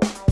Bye.